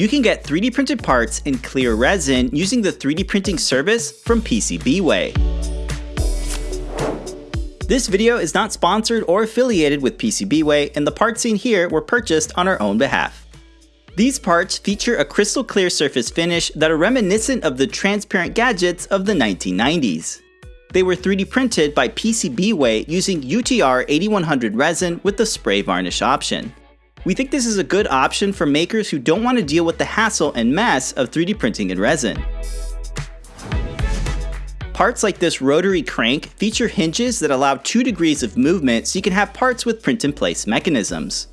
You can get 3D printed parts in clear resin using the 3D printing service from PCBWay. This video is not sponsored or affiliated with PCBWay, and the parts seen here were purchased on our own behalf. These parts feature a crystal clear surface finish that are reminiscent of the transparent gadgets of the 1990s. They were 3D printed by PCBWay using UTR 8100 resin with the spray varnish option. We think this is a good option for makers who don't want to deal with the hassle and mess of 3D printing in resin. Parts like this rotary crank feature hinges that allow 2 degrees of movement so you can have parts with print-in-place mechanisms.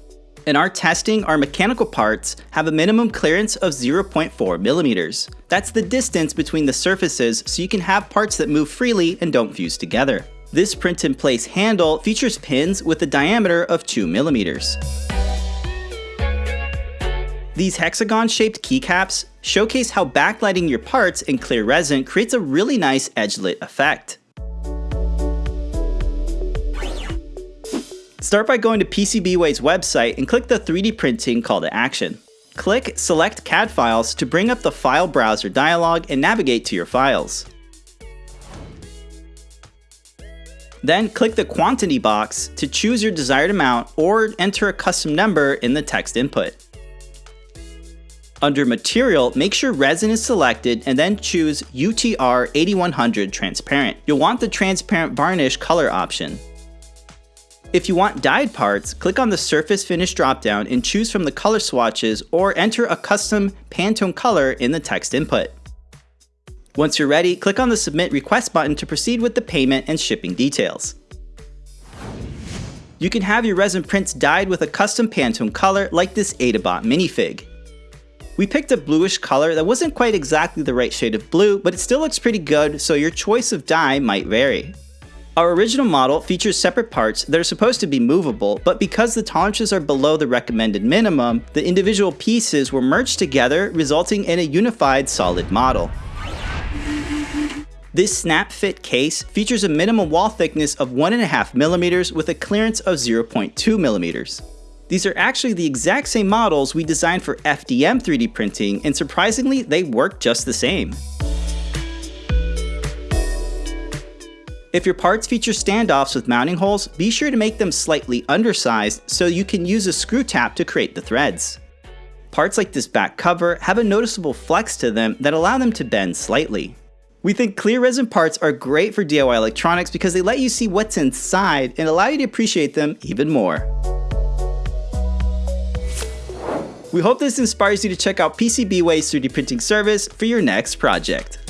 In our testing, our mechanical parts have a minimum clearance of 0.4 millimeters. That's the distance between the surfaces so you can have parts that move freely and don't fuse together. This print-in-place handle features pins with a diameter of 2 millimeters. These hexagon-shaped keycaps showcase how backlighting your parts in clear resin creates a really nice edge-lit effect. Start by going to PCBWay's website and click the 3D printing call to action. Click Select CAD Files to bring up the File Browser dialog and navigate to your files. Then click the quantity box to choose your desired amount or enter a custom number in the text input. Under Material, make sure resin is selected and then choose UTR 8100 Transparent. You'll want the transparent varnish color option. If you want dyed parts, click on the Surface Finish dropdown and choose from the color swatches or enter a custom Pantone color in the text input. Once you're ready, click on the Submit Request button to proceed with the payment and shipping details. You can have your resin prints dyed with a custom Pantone color like this Adabot minifig. We picked a bluish color that wasn't quite exactly the right shade of blue, but it still looks pretty good, so your choice of dye might vary. Our original model features separate parts that are supposed to be movable, but because the tolerances are below the recommended minimum, the individual pieces were merged together, resulting in a unified solid model. This snap fit case features a minimum wall thickness of 1.5mm with a clearance of 0.2mm. These are actually the exact same models we designed for FDM 3D printing, and surprisingly, they work just the same. If your parts feature standoffs with mounting holes, be sure to make them slightly undersized so you can use a screw tap to create the threads. Parts like this back cover have a noticeable flex to them that allow them to bend slightly. We think clear resin parts are great for DIY electronics because they let you see what's inside and allow you to appreciate them even more. We hope this inspires you to check out PCBWay's 3D printing service for your next project.